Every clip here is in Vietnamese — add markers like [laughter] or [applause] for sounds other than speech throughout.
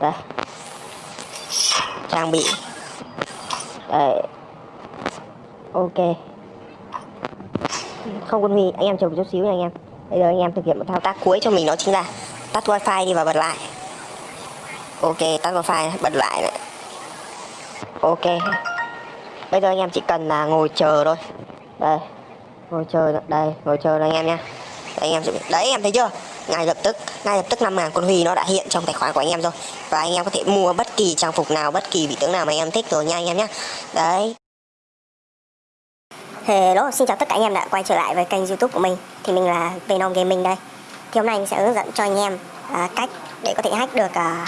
đây. Trang bị. Đây ok. Không quân huy anh em chờ một chút xíu nha anh em. Bây giờ anh em thực hiện một thao tác cuối cho mình đó chính là tắt wifi đi và bật lại. Ok tắt wifi bật lại này. ok. Bây giờ anh em chỉ cần là ngồi chờ thôi. Đây. Ngồi chờ đây ngồi chờ đây anh em nha. Đây, anh em sẽ đấy anh em thấy chưa? Ngay lập tức ngay lập tức 5 ngàn con huy nó đã hiện trong tài khoản của anh em rồi. Và anh em có thể mua bất kỳ trang phục nào bất kỳ vị tướng nào mà anh em thích rồi nha anh em nhé đấy. Hello, xin chào tất cả anh em đã quay trở lại với kênh youtube của mình. Thì mình là Venom Gaming đây. Thì hôm nay mình sẽ hướng dẫn cho anh em à, cách để có thể hack được à,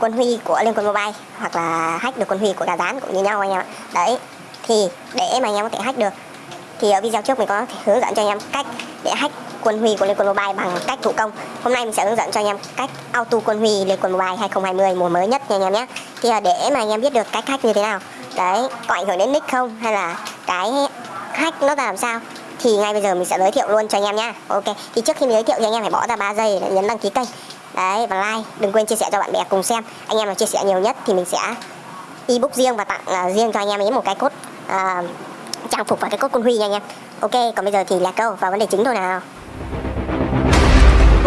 quân huy của Liên quân Mobile Hoặc là hack được quân huy của gà rán cũng như nhau anh em ạ. Đấy, thì để mà anh em có thể hack được Thì ở video trước mình có thể hướng dẫn cho anh em cách để hack quân huy của Lego Mobile bằng cách thủ công. Hôm nay mình sẽ hướng dẫn cho anh em cách auto quân huy Lego Mobile 2020 mùa mới nhất nha anh em nhé. Thì à, để mà anh em biết được cách hack như thế nào Đấy, có ảnh hưởng đến nick không hay là cái hack nó ra làm sao thì ngay bây giờ mình sẽ giới thiệu luôn cho anh em nha ok thì trước khi mình giới thiệu thì anh em phải bỏ ra 3 giây để nhấn đăng ký kênh. Đấy và like đừng quên chia sẻ cho bạn bè cùng xem. Anh em nào chia sẻ nhiều nhất thì mình sẽ ebook riêng và tặng uh, riêng cho anh em ấy một cái cốt uh, trang phục và cái cốt quân huy nha anh em. Ok còn bây giờ thì là câu vào vấn đề chính thôi nào.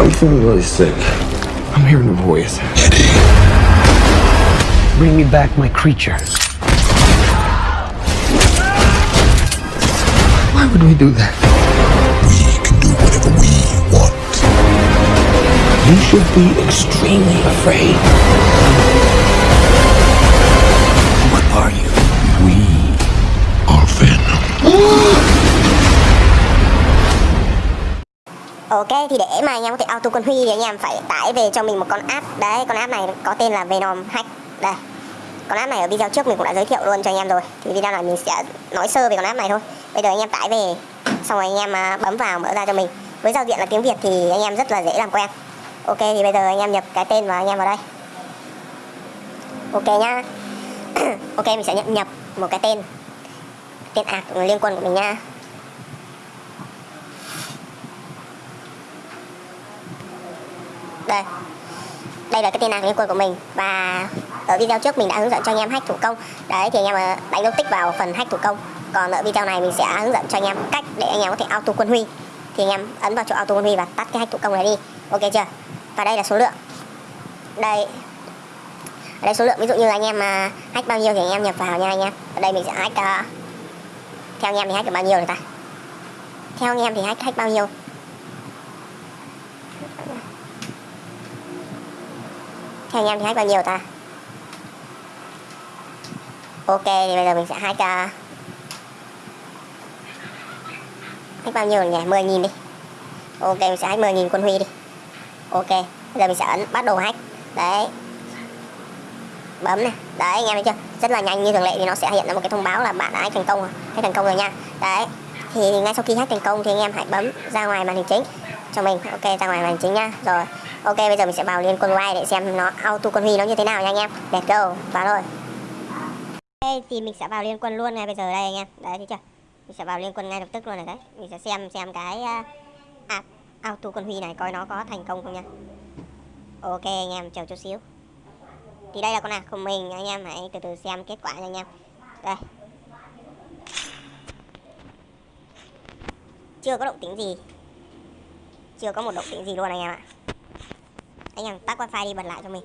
I'm feeling really sick. I'm hearing a voice. Eddie. Bring me back my creature. Why would we do that? We can do whatever we want. You should be extremely afraid. Ok, thì để mà anh em có thể auto con Huy thì anh em phải tải về cho mình một con app. Đấy, con app này có tên là Venom Hack. Đây, Con app này ở video trước mình cũng đã giới thiệu luôn cho anh em rồi. Thì video này mình sẽ nói sơ về con app này thôi. Bây giờ anh em tải về, Xong rồi anh em à, bấm vào mở ra cho mình. Với giao diện là tiếng Việt thì anh em rất là dễ làm quen. Ok, thì bây giờ anh em nhập cái tên và anh em vào đây. Ok nhá. [clears throat] Ok, mình sẽ nhận nhập một cái tên. Tên ạc liên quân của mình nha đây. Đây là cái tên ạc liên quân của mình. Và ở video trước mình đã hướng dẫn cho anh em hack thủ công. Đấy thì anh em ờ, đánh dấu tích vào phần hack thủ công. Còn ở video này mình sẽ hướng dẫn cho anh em cách để anh em có thể auto quân huy. Thì anh em ấn vào chỗ auto quân huy và tắt cái hack thủ công này đi. Ok chưa? Và đây là số lượng. Đây. Ở đây số lượng ví dụ như là anh em mà hack bao nhiêu thì anh em nhập vào nha anh em. Ở đây mình sẽ hack uh, theo anh em thì hack được bao nhiêu rồi ta? Theo anh em thì hack hack bao nhiêu? Theo anh em thì hack bao nhiêu ta? Ok thì bây giờ mình sẽ hack uh, hack bao nhiêu rồi nhỉ? 10 nghìn đi. Ok mình sẽ hack 10 nghìn quân huy đi. Ok bây giờ mình sẽ ấn bắt đầu hack đấy. Bấm này. Đấy anh em thấy chưa? Rất là nhanh như thường lệ thì nó sẽ hiện ra một cái thông báo là bạn đã hack thành công rồi. Hack thành công rồi nha. Đấy. Thì ngay sau khi hack thành công thì anh em hãy bấm ra ngoài màn hình chính cho mình. Ok ra ngoài màn chính nhá. Rồi ok bây giờ mình sẽ vào liên quân Y để xem nó auto quân huy nó như thế nào nha anh em. Let's go vào thôi. Ok thì mình sẽ vào liên quân luôn ngay bây giờ đây anh em. Đấy thấy chưa? Mình sẽ vào liên quân ngay lập tức luôn này đấy. Mình sẽ xem xem cái uh, auto quân huy này coi nó có thành công không nha. Ok anh em chờ chút xíu. Thì đây là con nào, của mình anh em hãy từ từ xem kết quả nha anh em. Đây. Chưa có động tĩnh gì chưa có một động tĩnh gì luôn anh em ạ. Anh em tắt wifi đi bật lại cho mình.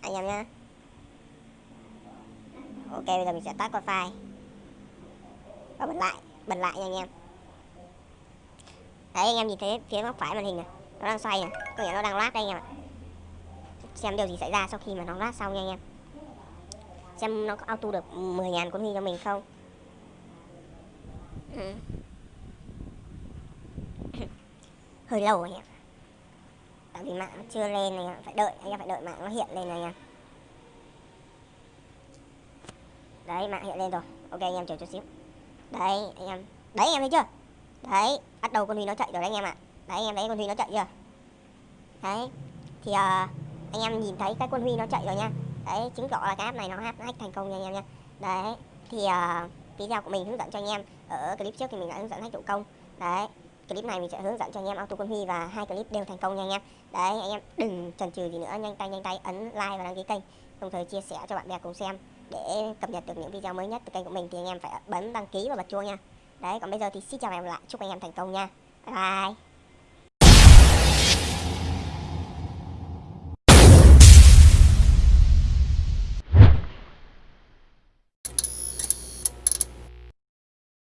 Anh em nhá. Ok, bây giờ mình sẽ tắt wifi. Và bật lại bật lại nha anh em. Đấy, anh em nhìn thấy phía góc phải màn hình này, nó đang xoay này. Có nghĩa nó đang lát đây anh em ạ. Xem điều gì xảy ra sau khi mà nó lát xong nha anh em. Xem nó có auto được 10.000 con huy cho mình không? Ừ. hơi lâu anh em tại vì mạng nó chưa lên này phải đợi anh em phải đợi mạng nó hiện lên này anh em đấy mạng hiện lên rồi. Ok anh em chờ chút xíu. Đấy anh em. Đấy anh em thấy chưa? Đấy bắt đầu con huy nó chạy rồi đấy anh em ạ. Đấy anh em thấy con huy nó chạy chưa? Đấy thì uh, anh em nhìn thấy cái con huy nó chạy rồi nha. Đấy chứng tỏ là cái app này nó hack thành công nha anh em nha. Đấy thì uh, video của mình hướng dẫn cho anh em. Ở clip trước thì mình đã hướng dẫn hack thủ công. Đấy clip này mình sẽ hướng dẫn cho anh em auto quân huy và hai clip đều thành công nha anh em. Đấy, anh em đừng chần chừ gì nữa, nhanh tay nhanh tay ấn like và đăng ký kênh. Đồng thời chia sẻ cho bạn bè cùng xem để cập nhật được những video mới nhất từ kênh của mình thì anh em phải bấm đăng ký và bật chuông nha. Đấy, còn bây giờ thì xin chào và hẹn gặp lại. Chúc anh em thành công nha. Bye bye.